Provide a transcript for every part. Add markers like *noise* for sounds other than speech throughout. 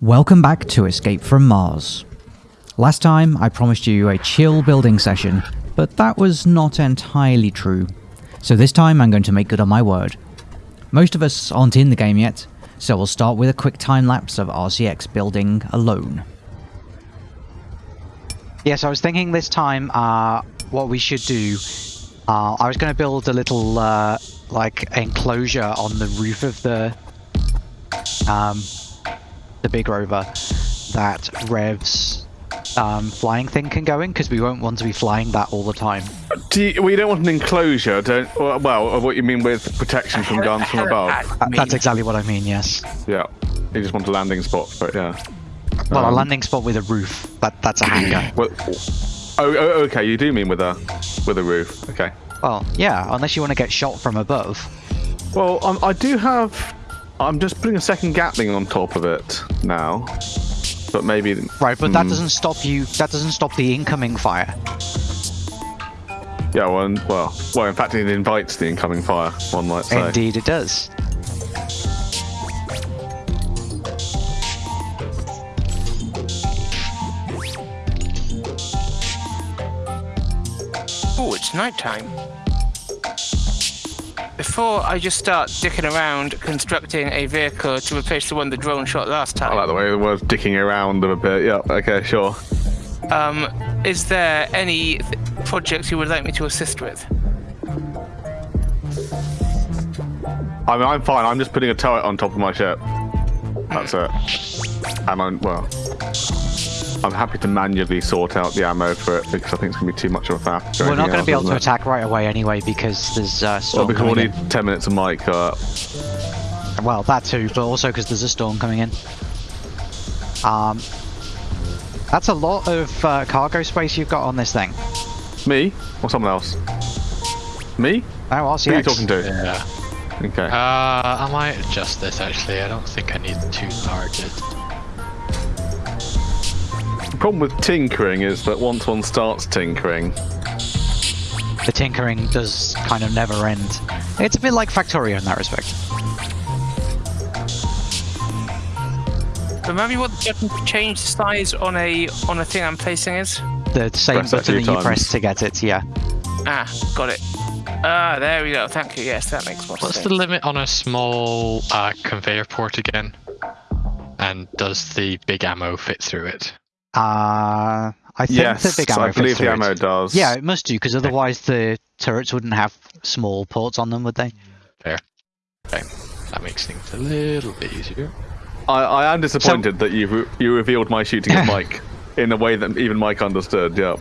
Welcome back to Escape from Mars. Last time I promised you a chill building session, but that was not entirely true. So this time I'm going to make good on my word. Most of us aren't in the game yet, so we'll start with a quick time lapse of RCX building alone. Yes, I was thinking this time uh, what we should do. Uh, I was going to build a little uh, like enclosure on the roof of the um, the big rover that Rev's um, flying thing can go in because we won't want to be flying that all the time. Do you, well, you don't want an enclosure, don't? Well, well, what you mean with protection from guns from above? That's exactly what I mean. Yes. Yeah, you just want a landing spot for it. Yeah. Well, a Um, landing spot with a roof. That that's a hangar. *clears throat* Well, oh, oh, okay. You do mean with a with a roof? Okay. well, yeah. Unless you want to get shot from above. Well, um, I do have. I'm just putting a second Gatling on top of it now, but maybe. Right, but that Hmm. doesn't stop you. That doesn't stop the incoming fire. Yeah. Well, and- well, well. In fact, it invites the incoming fire. One might say. Indeed, it does. Oh, it's nighttime. Before I just start dicking around constructing a vehicle to replace the one the drone shot last time. I like the way the word's dicking around a bit. Yeah. Okay. Sure. um, is there any th- projects you would like me to assist with? I mean, I'm fine. I'm just putting a turret on top of my ship. That's it. And I'm well. I'm happy to manually sort out the ammo for it because I think it's gonna be too much of a faff. We're not going to be able to it? attack right away anyway because there's uh, Well, because we'll coming need 10 minutes of mic. Uh. Well, that too, but also because there's a storm coming in. Um, that's a lot of uh, cargo space you've got on this thing. me or someone else? Me? Oh, RCX. Who are you talking to? Yeah. Okay. Uh, I might adjust this actually. I don't think I need two targets. the problem with tinkering is that once one starts tinkering, The tinkering does kind of never end. It's a bit like Factorio in that respect. Remember what the button to change the size on a on a thing I'm placing is? The same Press button that few you press to get it, yeah. Ah, got it. Ah, there we go. Thank you. Yes, that makes more What's sense. the limit on a small uh, conveyor port again? And does the big ammo fit through it? Uh, I think yes, the big ammo I fits believe the through ammo it. does. Yeah, it must do, because otherwise the turrets wouldn't have small ports on them, would they? Fair. Okay. That makes things a little bit easier. I, I am disappointed that you re- you revealed my shooting at *laughs* Mike in a way that even Mike understood. Yeah.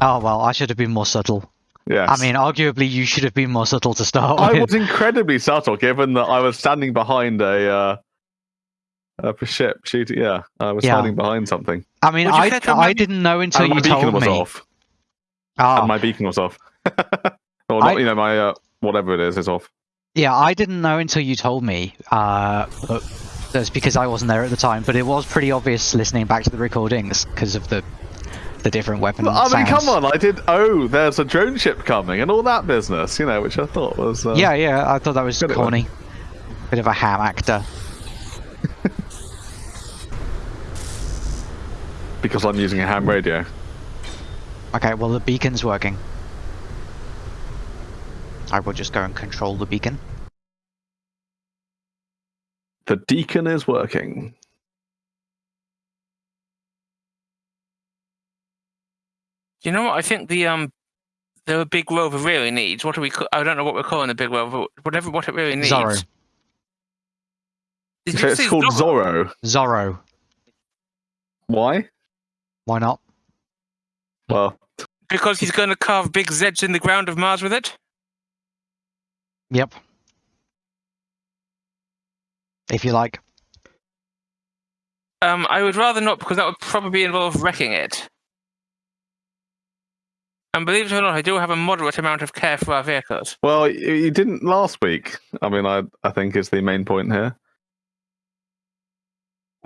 Oh, well, I should have been more subtle. Yes. I mean, arguably, you should have been more subtle to start I with. was incredibly subtle, given that I was standing behind a uh, a ship shooting. Yeah, I was Yeah. hiding behind something. I mean, Would you I, care to I remind- didn't know until you told me. and my you beacon told was me. off. Ah, And my beacon was off. *laughs* or not, I- you know, my uh, whatever it is is off. Yeah, I didn't know until you told me. Uh, but that's because I wasn't there at the time. But it was pretty obvious listening back to the recordings because of the the different weapon I mean, come on! I did. Oh, there's a drone ship coming and all that business, you know, which I thought was. Uh, Yeah, yeah, I thought that was Good at corny. Bit of a ham actor. Because I'm using a ham radio. Okay, well the beacon's working. I will just go and control the beacon. The deacon is working. You know what? I think the um the big rover really needs. What do we? Call, I don't know what we're calling the big rover. Whatever what it really needs. Zorro. Did So you it's say called Zorro? Zorro. Zorro. Why? Why not? Well, Because he's going to carve big Zeds in the ground of Mars with it. Yep. If you like. Um, I would rather not because that would probably involve wrecking it. And believe it or not, I do have a moderate amount of care for our vehicles. well, you, you didn't last week. I mean, I I think is the main point here.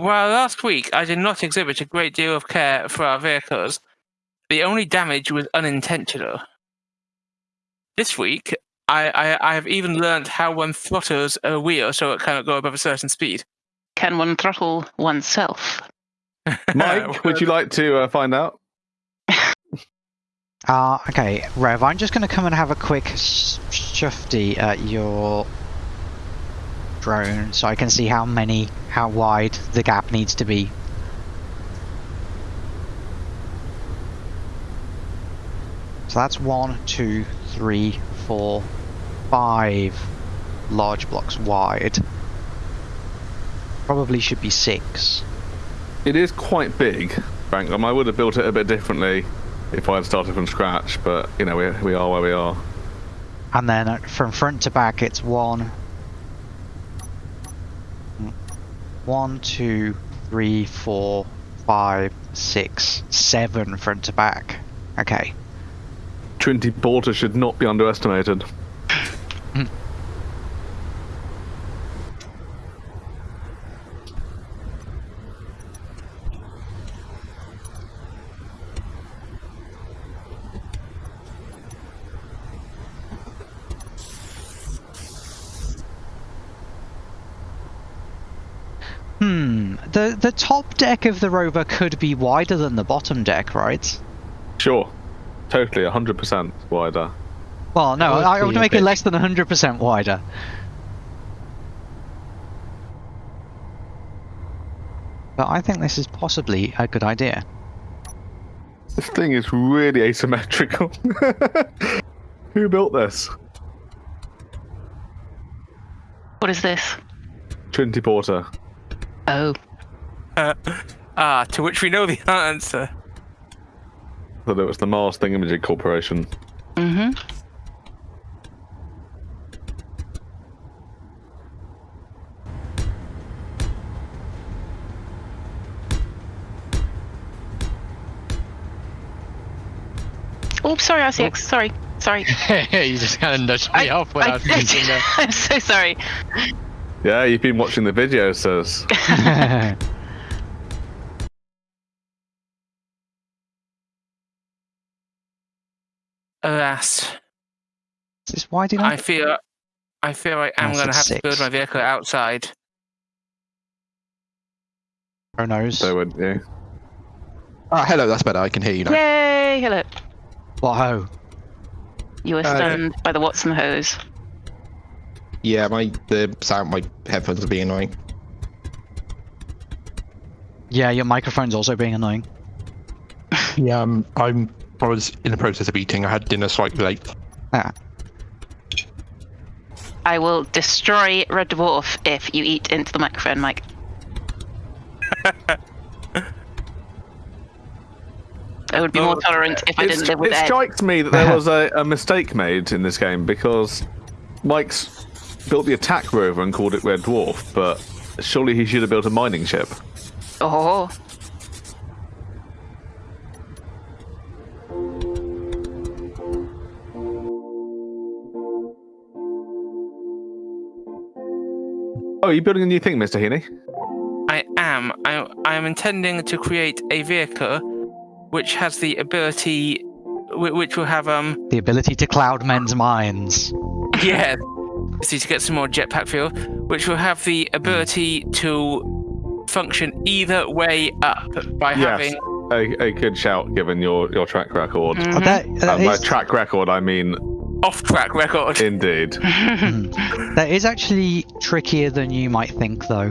While last week I did not exhibit a great deal of care for our vehicles, the only damage was unintentional. This week, I, I, I have even learned how one throttles a wheel so it cannot go above a certain speed. can one throttle oneself? *laughs* Mike, would you like to uh, find out? Uh, *laughs* okay, Rev, I'm just going to come and have a quick sh- shufty at your drone so I can see how many, how wide the gap needs to be. So that's one, two, three, four, five large blocks wide. Probably should be six. It is quite big, Frank. Um, I would have built it a bit differently if I had started from scratch, but you know, we, we are where we are. And then uh, from front to back, it's one, one, two, three, four, five, six, seven front to back. Okay. Trinity Porter should not be underestimated. Hmm. The the top deck of the rover could be wider than the bottom deck, right? Sure, totally, 100% wider. Well, no, would I would a make it less than 100% wider. But I think this is possibly a good idea. This thing is really asymmetrical. *laughs* Who built this? What is this? Trinity Porter. Oh, *laughs* ah, to which we know the *laughs* answer. Thought it was the Mars Thingamajig Corporation. mm-hmm. Oh, sorry, RCX. Sorry, sorry. *laughs* you just kind of nudged me off without thinking that. I'm so sorry. Yeah, you've been watching the video, says. Alas, is this wide enough? I fear, I fear I am Oh, going to have six, to build my vehicle outside. Who knows? So would you? Ah, hello, that's better. I can hear you now. Yay! Hello. Whoa. You were Uh, stunned by the Watson hose. Yeah, my the sound, my headphones are being annoying. Yeah, your microphone's also being annoying. Yeah, um, I'm. I was in the process of eating. I had dinner slightly late. Ah, I will destroy Red Dwarf if you eat into the microphone, Mike. *laughs* I would be more tolerant if I didn't live with it Ed. strikes me that there *laughs* was a, a mistake made in this game because Mike's built the attack rover and called it Red Dwarf, but surely he should have built a mining ship. Oh, are you building a new thing, Mr. Heaney? I am. I, I am intending to create a vehicle which has the ability, which will have um the ability to cloud men's minds. yeah, see to get some more jetpack fuel, which will have the ability to function either way up by Yes. having A, a good shout given your, your track record. Mhm. Oh, that- that And by is- track record, I mean off-track record. indeed. *laughs* that is actually trickier than you might think, though.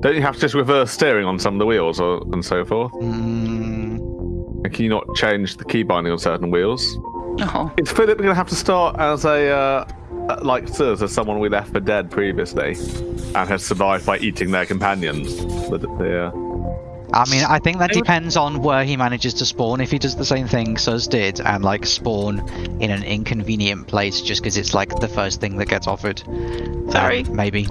Don't you have to just reverse steering on some of the wheels or, and so forth? Mm, And can you not change the key binding on certain wheels? oh. Is Philip going to have to start as a, uh, uh, like Sirs, as someone we left for dead previously and has survived by eating their companions? The, the, uh, I mean, I think that I would- depends on where he manages to spawn. If he does the same thing Sus did and like spawn in an inconvenient place just because it's like the first thing that gets offered, then Sorry. maybe.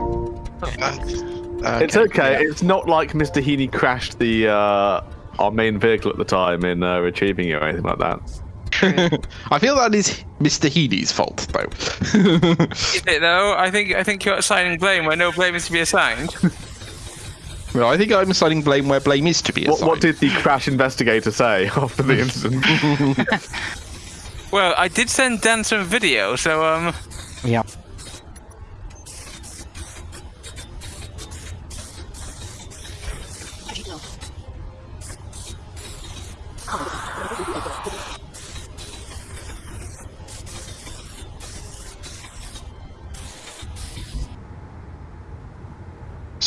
It's okay. It's not like Mr. Heaney crashed the uh, our main vehicle at the time in uh, retrieving you or anything like that. *laughs* I feel that is Mr. Heaney's fault, though. *laughs* Is it though? I think I think you're assigning blame where no blame is to be assigned. *laughs* well, I think I'm assigning blame where blame is to be What, what did the crash investigator say *laughs* after the incident? *laughs* *laughs* Well, I did send Dan some video, so um, Yeah.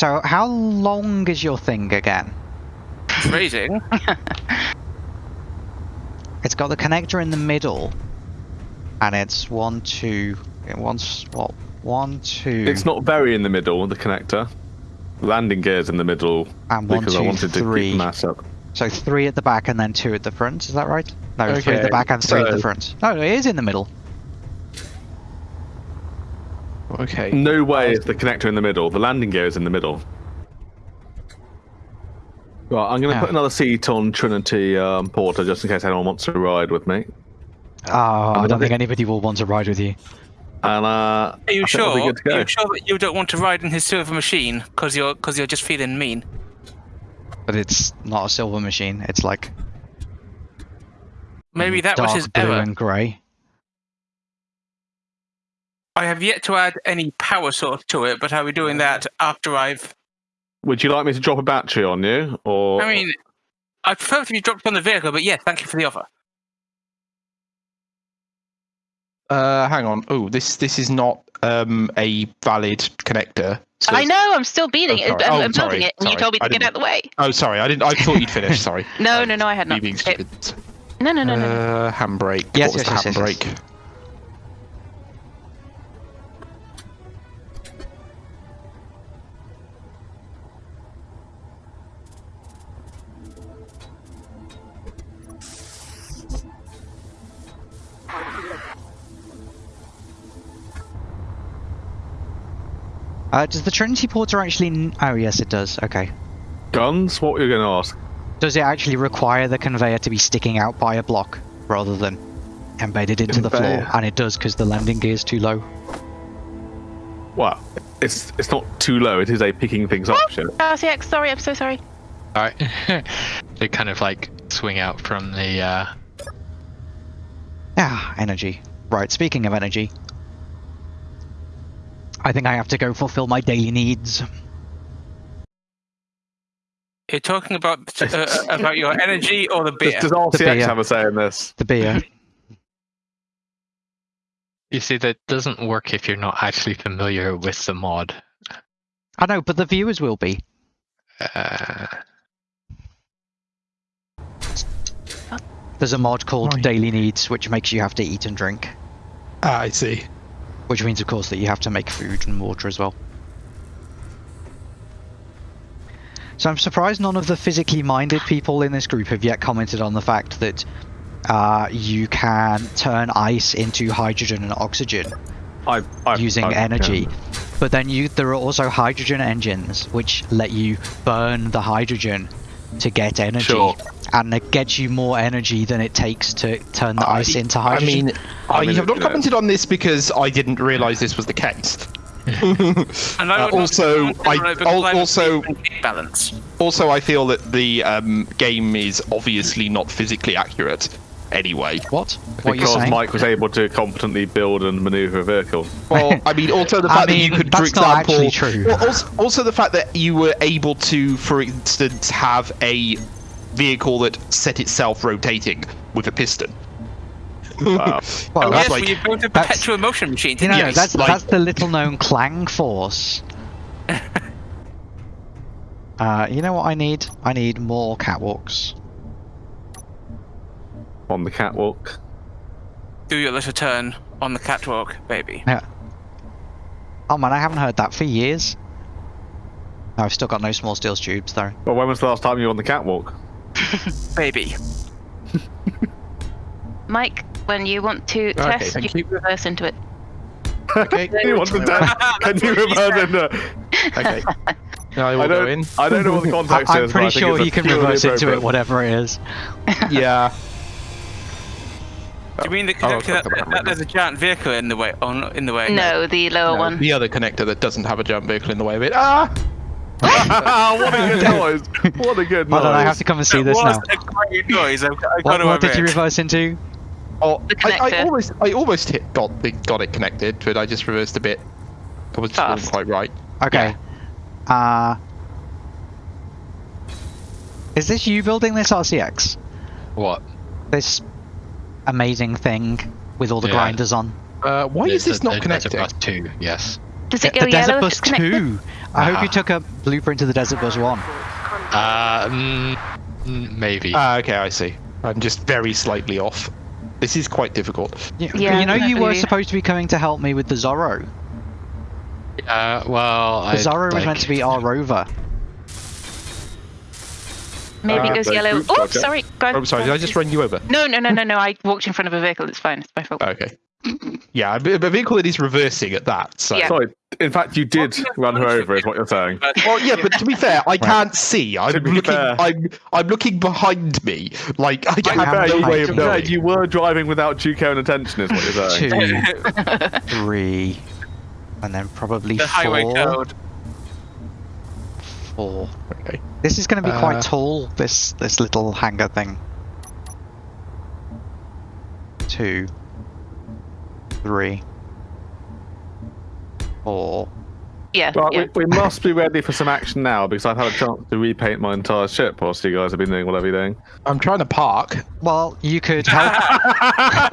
So, how long is your thing again? Phrasing. *laughs* It's got the connector in the middle, and it's one, two. It wants what? One, two, It's not very in the middle, the connector. Landing gear's in the middle and one, because I two, wanted to three. keep mass up. So three at the back and then two at the front. Is that right? No, three at the back and three at the front. No, it is in the middle. Okay. No way is the connector in the middle. The landing gear is in the middle. Right, I'm going to Yeah. put another seat on Trinity um, Porter just in case anyone wants to ride with me. Oh, I don't don't think think- anybody will want to ride with you. And uh, Are you I think we'll be sure? good to go. Are you sure that you don't want to ride in his silver machine because you're because you're just feeling mean? But it's not a silver machine. It's like Maybe that was dark his blue error. and grey. I have yet to add any power source to it, but I'll be doing that after I've. would you like me to drop a battery on you, or I mean, I prefer if you dropped on the vehicle, but yeah, thank you for the offer. Uh, hang on. Oh, this this is not um a valid connector. So- I know, I'm still beating Oh, it. I'm, Oh, I'm building sorry, it, and you told me to get out of the way. Oh, sorry. I didn't. I thought you'd finished. Sorry. *laughs* No, Um, no, no, I had me not. being stupid. No, no, no, no, no. Uh, handbrake. Yes, what was yes, the yes, yes, handbrake? yes. Uh, does the Trinity Porter actually? n- Oh yes, it does. Okay. guns? What were you going to ask? Does it actually require the conveyor to be sticking out by a block rather than embedded into the floor? And it does because the landing gear is too low. Well, it's it's not too low. It is a picking things up ship. RCX, sorry, I'm so sorry. Alright. *laughs* they kind of like swing out from the uh Ah, energy. Right, speaking of energy. I think I have to go fulfill my daily needs. You're talking about uh, about your energy or the Does, beer? does The RCX beer. have a say in this? The beer. you see that doesn't work if you're not actually familiar with the mod. I know, but the viewers will be. Uh, There's a mod called Right. Daily Needs, which makes you have to eat and drink. Ah, I see. Which means, of course, that you have to make food and water as well. So I'm surprised none of the physically minded people in this group have yet commented on the fact that uh, you can turn ice into hydrogen and oxygen I, I, using I- energy. But then you, there are also hydrogen engines which let you burn the hydrogen to get energy, Sure. And it gets you more energy than it takes to turn the I- ice into I hydrogen. mean, I I, mean, have not commented on this because I didn't realise this was the case. *laughs* And I Uh, also, I- al- also- balance. also, I feel that the um, game is obviously not physically accurate. Anyway, what? What are you Because? Mike was able to competently build and maneuver a vehicle. *laughs* well, I mean, also the I fact that you could, for that's not example, actually true. Well, also, also the fact that you were able to, for instance, have a vehicle that set itself rotating with a piston. *laughs* Wow. Well, that's yes, like- well, you built a perpetual motion machine, You know. Yes, that's like- that's the little known Clang Force. *laughs* uh, you know what I need? I need more catwalks. On the catwalk. Do your little turn on the catwalk, baby. Yeah. Oh man, I haven't heard that for years. I've still got no small steel tubes though. Well, when was the last time you were on the catwalk? Baby. Mike, when you want to Okay, test, thank you can reverse into it. Okay. *laughs* you want to test? *laughs* Can you reverse into? okay. *laughs* Now I I will go don't. in. I don't know what the I, context I'm is. but I pretty think sure it's he can purely reverse into it, appropriate. whatever it is. Yeah. Do you mean the Oh, connector I'll that, talk about that there's a giant vehicle in the way? On in the way? No, the lower No, one. The other connector that doesn't have a jump vehicle in the way of it. Ah! *laughs* what a good *laughs* noise! What a good noise! Hold on, I have to come and see It this was now. a great noise. I've, I've What, what did you reverse into? Oh, I, I almost, I almost hit, got the, got it connected, but I just reversed a bit. I was just wasn't quite right. Okay. Uh Is this you building this RCX? What? This amazing thing with all the Yeah. grinders on? Uh, why is this the- not the connecting? Desert Bus 2, yes. Does it the go Desert yellow if Bus it's connected? 2! I hope you Ah. took a blueprint to the Desert Bus 1. Uh, mm, mm, maybe. Ah, okay, I see. I'm just very slightly off. This is quite difficult. You, Yeah, you know you were supposed to be coming to help me with the Zorro. Uh, well, The I. Zorro was meant to be our rover. Maybe Uh, it goes yellow. group Oh, project. sorry. Go Oh, sorry, did I just run you over? No, no, no, no, no. I walked in front of a vehicle. It's fine. It's my fault. Okay. Yeah, a a vehicle that is reversing at that. So. Yeah. Sorry. In fact, you did run her over, is what you're saying. Well, yeah, but to be fair, I can't see. I'm looking. fair. I'm I'm looking behind me. Like I To have fair, no you- way of be fair, knowing. you were driving without due care and attention, is what you're saying. Two, *laughs* three, and then probably The highway four. code. Four. Okay. This is going to be quite Uh, tall. This this little hangar thing. Two, three, four. Yeah. Right, yeah. we, we must be ready for some action now because I've had a chance to repaint my entire ship whilst you guys have been doing whatever you're doing. I'm trying to park. Well, you could help.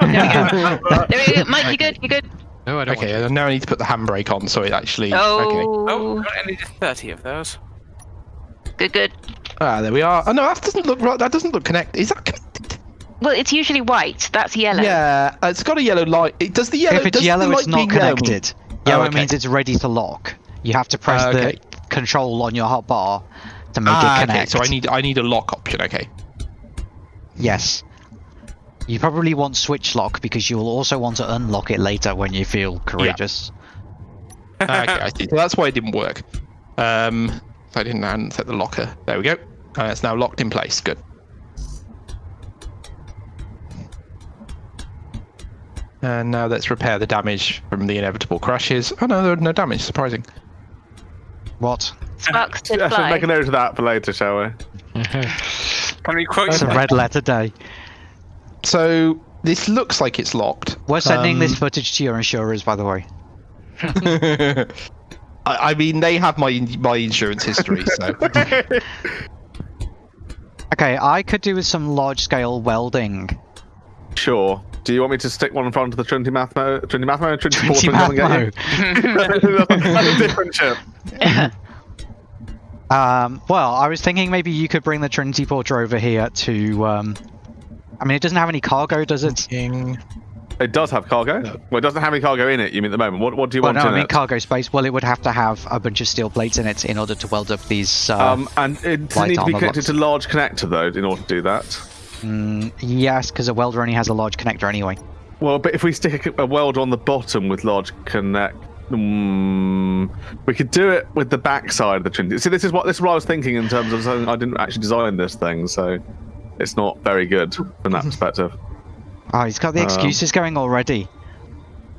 *laughs* There we go. *laughs* Mike, you good? You good? No, I don't Okay, want and now I need to put the handbrake on so it actually. Okay. Oh, Oh, I needed 30 of those. good, good. Ah, there we are. Oh no, that doesn't look right. That doesn't look connected. Is that connected? Well, it's usually white. That's yellow. Yeah, uh, it's got a yellow light. It does the yellow. if it's does yellow, the it's light not being yellow mean- connected. Yellow okay. means it's ready to lock. You have to press Ah, okay. the control on your hotbar to make Ah, it okay. connect. So I need I need a lock option. Okay. Yes. You probably want switch lock because you will also want to unlock it later when you feel courageous. *laughs* okay, I see. So that's why it didn't work. Um, so I didn't I set the locker. There we go. And it's now locked in place. Good. And now let's repair the damage from the inevitable crashes. Oh no, there no damage. Surprising. What? Sparks to Yeah, so fly. make a note of that for later, shall we? *laughs* Can we quote It's a red letter day. So this looks like it's locked. We're sending this Um, footage to your insurers, by the way. *laughs* I, I mean, they have my my insurance history, so *laughs* Okay, I could do with some large scale welding. Sure. Do you want me to stick one in front of the Trinity Mathmo, Trinity Mathmo, Trinity Porter, Trinity and come and get you? *laughs* *laughs* That's a different ship. *laughs* Um, well, I was thinking maybe you could bring the Trinity Porter over here to. Um, I mean, it doesn't have any cargo, does it? It does have cargo. Well, it doesn't have any cargo in it. You mean at the moment? What What do you Well, want no, in I mean it? cargo space. Well, it would have to have a bunch of steel plates in it in order to weld up these. Uh, um, and it does light need to be armor connected box. to large connector though, in order to do that. Mm, yes, because a welder only has a large connector anyway. Well, but if we stick a, weld on the bottom with large connect, mm, we could do it with the back side of the Trinity. See, this is what this is what I was thinking in terms of something I didn't actually design this thing, so it's not very good from that perspective. Oh, he's got the Um, excuses going already.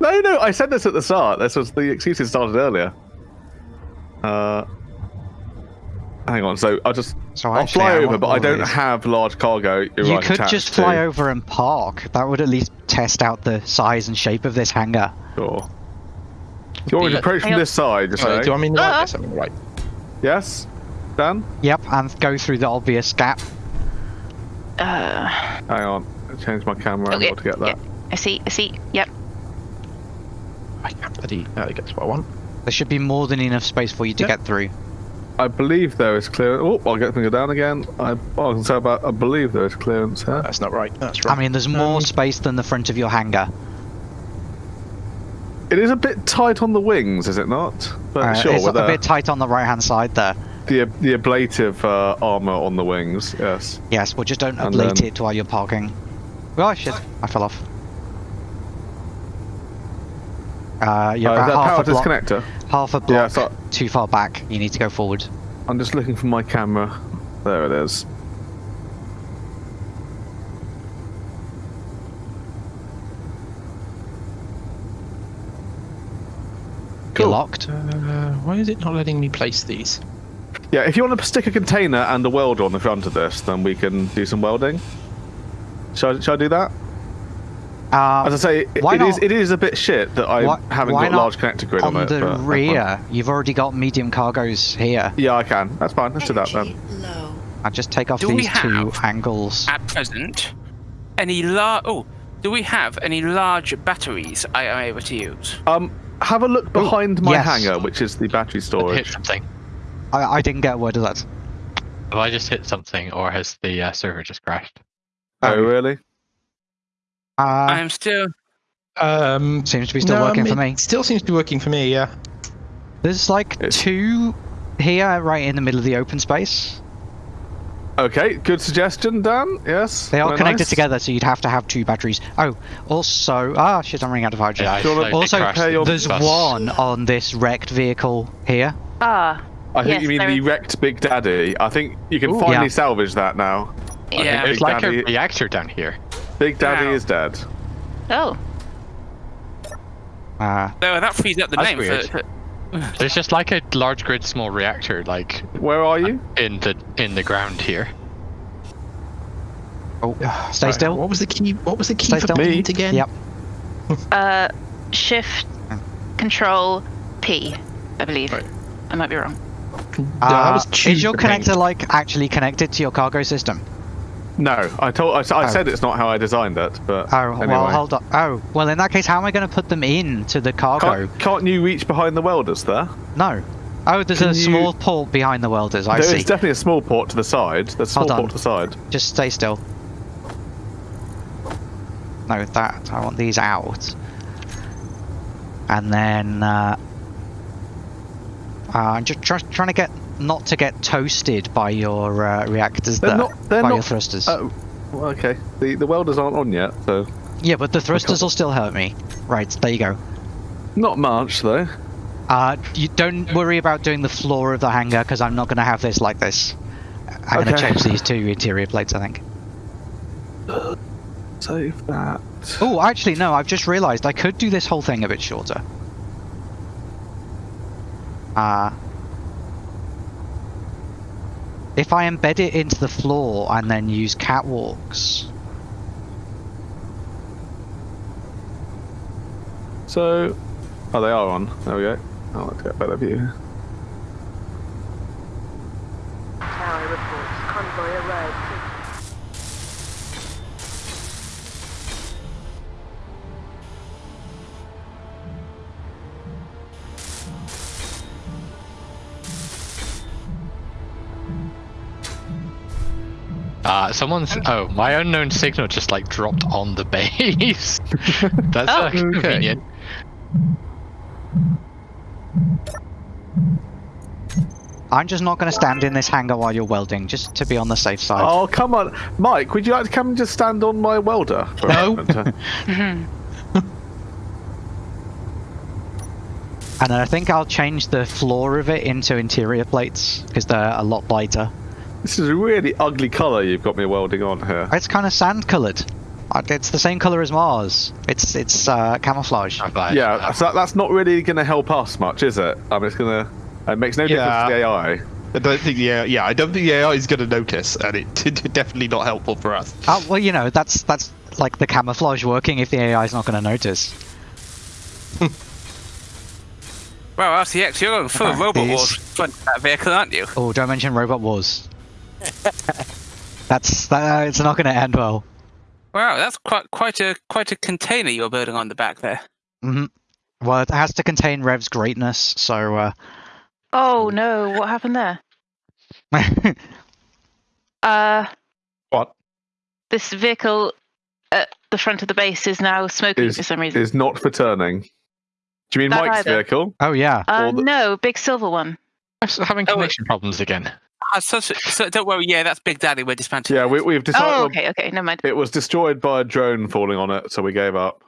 No, no, I said this at the start. This was the excuses started earlier. Uh, hang on. So I'll just So I'll actually, fly I over, but I don't these. have large cargo. You're right, could just fly to. over and park. That would at least test out the size and shape of this hangar. Sure. Do you want me to approach from this side? Just Sorry, say? do I mean the right? Ah. Yes, I mean right. Yes. Dan. Yep, and go through the obvious gap. Uh, Hang on. I changed my camera okay. angle to get that. yeah. I see. I see. Yep. I can't bloody. There we go. That's what I want. There should be more than enough space for you to Yep. get through. I believe there is clearance. Oh, I'll get them down again. I, oh, I can say about. I believe there is clearance here. That's not right. That's right. I mean, there's more Um, space than the front of your hangar. It is a bit tight on the wings, is it not? But Uh, sure, it's a the, bit tight on the right-hand side there. the the ablative uh, armor on the wings. Yes. Yes, well, just don't And ablate then- it while you're parking. Oh shit! I fell off. Uh, you're Uh, about that half power a block, disconnector. half a block Yeah, so- too far back. You need to go forward. I'm just looking for my camera. There it is. You're locked. Uh, why is it not letting me place these? Yeah, if you want to stick a container and a welder on the front of this, then we can do some welding. Shall I, shall I do that? Uh, As I say, it, why it is not- it is a bit shit that I why- haven't why got not large connector grid on, on it. the but that's fine. rear, you've already got medium cargoes here. Yeah, I can. That's fine. Let's do that then. Low. I'll just take off Do we these two angles. At present, any large. Oh, do we have any large batteries I am able to use? Um, have a look behind my yes. hangar, which is the battery storage. Hit something. I, I didn't get a word of that. Have I just hit something, or has the uh, server just crashed? Oh, really? I Uh, am still. Um, seems to be still no, working for it me. Still seems to be working for me. Yeah. There's like It's- two here, right in the middle of the open space. Okay, good suggestion, Dan. Yes. They are connected nice. together, so you'd have to have two batteries. Oh, also, ah, shit, I'm running out of hydrogen. Yeah, I Do you wanna slowly also, crashed pay your- the There's bus. one on this wrecked vehicle here. Ah, I think Yes, you mean the is- wrecked Big Daddy. I think you can Ooh. finally Yeah. salvage that now. Yeah. Big There's like Daddy, a reactor down here. Big Daddy Wow. is dead. oh, Uh, No, that frees up the That's name weird. for. for There's just like a large grid small reactor like Where are you? in the in the ground here. oh, *sighs* stay Right, still. What was the key? What was the key Stay for still. Pete again? Yep. uh, shift, control, P, I believe. Right. I might be wrong. No, that Uh, was is your cheap, I connector like actually connected to your cargo system? No, I told. I Oh. said it's not how I designed it, but Oh, anyway. well, hold on. Oh, well, in that case, how am I going to put them in to the cargo? Can't, can't you reach behind the welders there? No. Oh, there's Can a you- small port behind the welders. I There see. is definitely a small port to the side. There's a small port to the side. Just stay still. No, that I want these out. And then uh, uh, I'm just try, trying to get not to get toasted by your uh, reactors They're there, not- by not- your thrusters. Oh, well, okay. The the welders aren't on yet, so yeah, but the thrusters will still hurt me. Right, there you go. not much though. Uh, you don't worry about doing the floor of the hangar because I'm not going to have this like this. I'm going to change these two interior plates, I think. Save that. Oh, actually, no. I've just realised I could do this whole thing a bit shorter. Uh, if I embed it into the floor and then use catwalks. So, oh, they are on. There we go. Oh, let's get a better view. Uh, someone's oh my unknown signal just like dropped on the base. *laughs* That's Oh. uh, convenient. I'm just not going to stand in this hangar while you're welding, just to be on the safe side. Oh, come on, Mike. Would you like to come and just stand on my welder for No. *laughs* And then I think I'll change the floor of it into interior plates because they're a lot lighter. This is a really ugly colour you've got me welding on here. It's kind of sand coloured. It's the same colour as Mars. It's it's uh, camouflage. Provide- Yeah, uh, so that's not really going to help us much, is it? I mean, it's going to. It makes no difference to the AI. I don't think the AI, yeah, I don't think the AI is going to notice, and it *laughs* definitely not helpful for us. Oh, well, you know, that's that's like the camouflage working if the AI is not going to notice. Well, RCX, you're going full robot these- wars front that vehicle, aren't you? Oh, don't mention Robot Wars. *laughs* that's that, it's not going to end well. Wow, that's quite quite a quite a container you're building on the back there. Mm-hmm. Well, it has to contain Rev's greatness, so uh, Oh no, what happened there? *laughs* Uh, What? this vehicle at the front of the base is now smoking Is- for some reason. Is not for turning. Do you mean That Mike's either. vehicle? oh yeah. uh, the- no, big silver one. I'm having Oh, connection problems again. Ah, so, so, so don't worry, yeah, that's Big Daddy. We're dismantling. Yeah, we, we've decided. Oh, okay, okay, never mind. It was destroyed by a drone falling on it, so we gave up.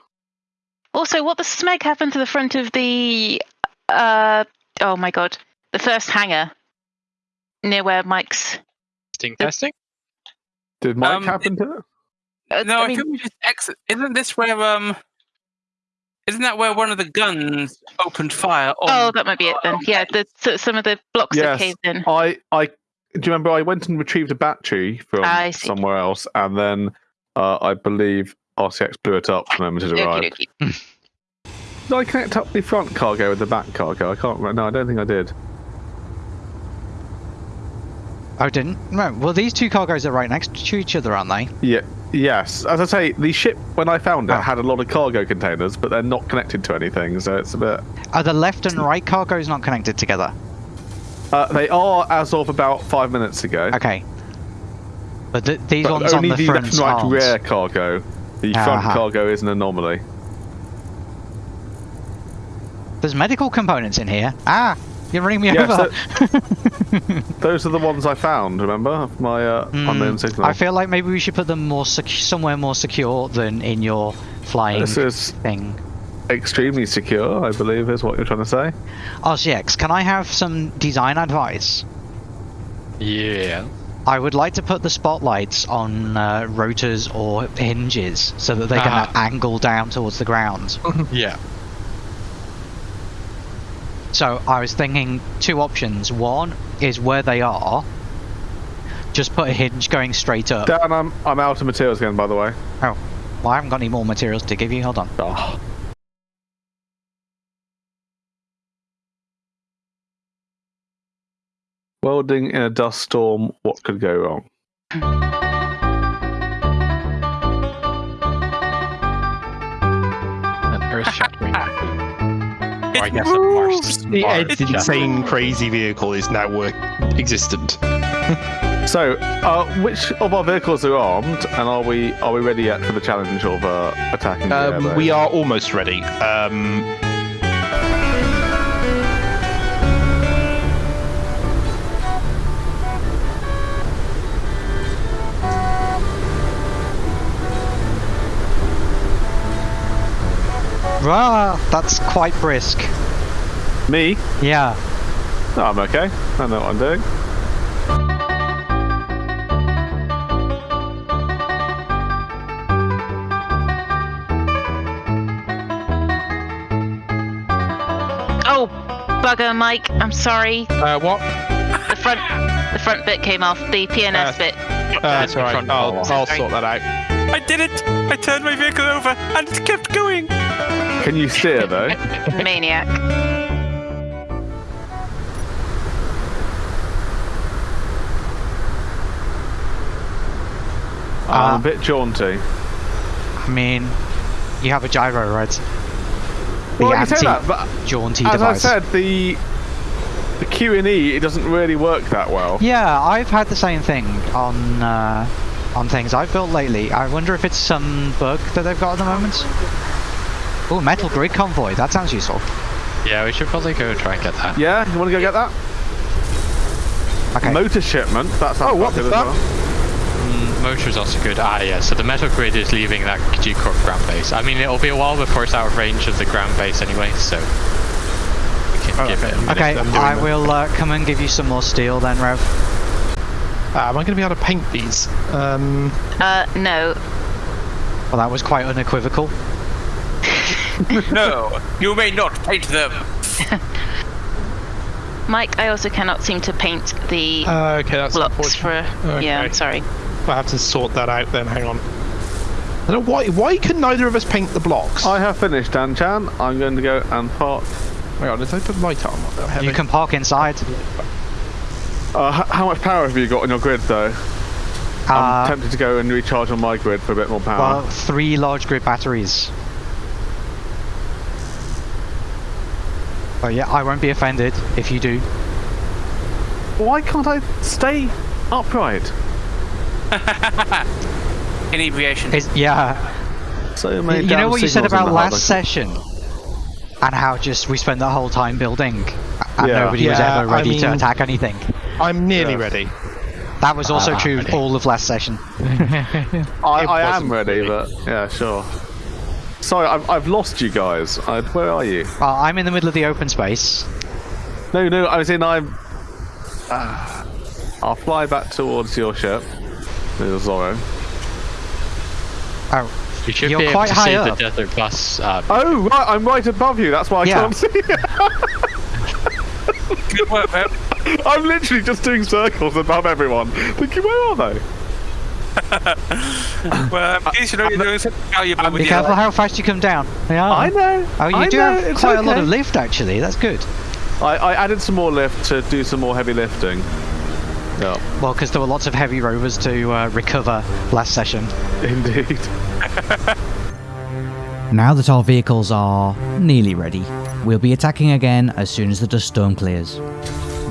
Also, what the smeg happened to the front of the uh oh my god, the first hangar near where Mike's. Testing, testing. Did Mike Um, happen to it? Uh, No, I, I mean, think we just exit. Isn't this where um? Isn't that where one of the guns opened fire on? oh, that might be it then. Yeah, the some of the blocks Yes. that caved in. I, I, do you remember I went and retrieved a battery from I see. somewhere else, and then uh, I believe RCX blew it up the moment it Okie arrived. dokie. *laughs* Did I connect up the front cargo with the back cargo? I can't remember. No, I don't think I did. Oh, didn't? No. Well, these two cargoes are right next to each other, aren't they? Yeah. Yes. As I say, the ship when I found it Oh. had a lot of cargo containers, but they're not connected to anything, so it's a bit. Are the left and right cargoes not connected together? Uh, they are as of about five minutes ago. Okay. But th- these But ones only on the the front left right aren't. rear cargo. The front Uh-huh. cargo is an anomaly. There's medical components in here. Ah, you're running me Yes, over. *laughs* Those are the ones I found. Remember my uh, unknown Hmm, signal. I feel like maybe we should put them more somewhere more secure than in your flying This is thing. Extremely secure. I believe is what you're trying to say. RCX, can I have some design advice? Yeah. I would like to put the spotlights on uh, rotors or hinges so that they can Ah. angle down towards the ground. *laughs* Yeah. So I was thinking two options. One is where they are. Just put a hinge going straight up. Dan, I'm I'm out of materials again. By the way. Oh, well, I haven't got any more materials to give you. Hold on. Oh. Welding in a dust storm. What could go wrong? An earth shattering. It I guess a Mars. The Mars Ed's shattering. insane, crazy vehicle is now work- existent. *laughs* So, uh, which of our vehicles are armed, and are we are we ready yet for the challenge of uh, attacking? the Um, airbase? we are almost ready. Um, Rah, that's quite brisk. Me? Yeah. No, I'm okay. I know what I'm doing. Oh, bugger, Mike. I'm sorry. uh, what? The front, the front bit came off. The PNS Uh, bit. Uh, that's the all right. front I'll. I'll sort that out. I did it! I turned my vehicle over and it kept going! Can you steer though? *laughs* Maniac. I'm Uh, a bit jaunty. I mean, you have a gyro, right? The Well, you say that, but anti-jaunty as device. I said, the the Q and E it doesn't really work that well. Yeah, I've had the same thing on uh, on things I've built lately. I wonder if it's some bug that they've got at the moment. Oh, metal grid convoy. That sounds useful. Yeah, we should probably go try and get that. Yeah, you want to go get that? Okay. Motor shipment. That's Oh, what good the as fuck? well. Mm, motor's also good. Ah, yeah. So the metal grid is leaving that G Corp ground base. I mean, it'll be a while before it's out of range of the ground base anyway, so we can Oh, give okay. it. Okay, I'm I that. will uh, come and give you some more steel then, Rev. Uh, am I going to be able to paint these? Um, Uh, no. Well, that was quite unequivocal. *laughs* No, you may not paint them! *laughs* Mike, I also cannot seem to paint the uh, okay, that's blocks unfortunate. for. Yeah, I'm sorry. I have to sort that out then. Hang on. I don't know why. Why can neither of us paint the blocks? I have finished, Dan Chan. I'm going to go and park. Hang on, did I put light on? You can park inside. Uh, how much power have you got on your grid, though? I'm Uh, tempted to go and recharge on my grid for a bit more power. well, three large grid batteries. But yeah, I won't be offended if you do. Why can't I stay upright? *laughs* Inebriation. It's, yeah, So many you know what you said about last hub. session, and how just we spent the whole time building, and Yeah. nobody was Yeah, ever I ready to attack anything. I'm nearly Yeah. ready. That was also Ah, true ready. all of last session. *laughs* I, I am wasn't ready, really. but yeah, sure. Sorry, I've, I've lost you guys. I, where are you? Well, I'm in the middle of the open space. No, no, I was in. I'm. Ah. I'll fly back towards your ship, little Zorro. Oh, You should You're be able quite to see up. the desert bus. Uh, Oh, right, I'm right above you. That's why I Yeah. can't see. Good work, Pep. *laughs* I'm literally just doing circles above everyone. Thinking, where are they? *laughs* Well, um, in case you know you're doing something valuable be your careful how fast you come down. Yeah. I know. Oh, you I do know, have it's quite a lot of lift, actually. That's good. I, I added some more lift to do some more heavy lifting. Yeah, Well, because there were lots of heavy rovers to uh, recover last session. indeed. *laughs* Now that our vehicles are nearly ready, we'll be attacking again as soon as the dust storm clears.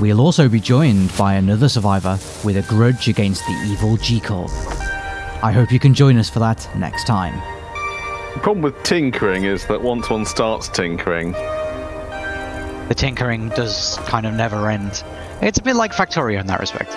We'll also be joined by another survivor with a grudge against the evil G Corp. I hope you can join us for that next time. The problem with tinkering is that once one starts tinkering, The tinkering does kind of never end. It's a bit like Factorio in that respect.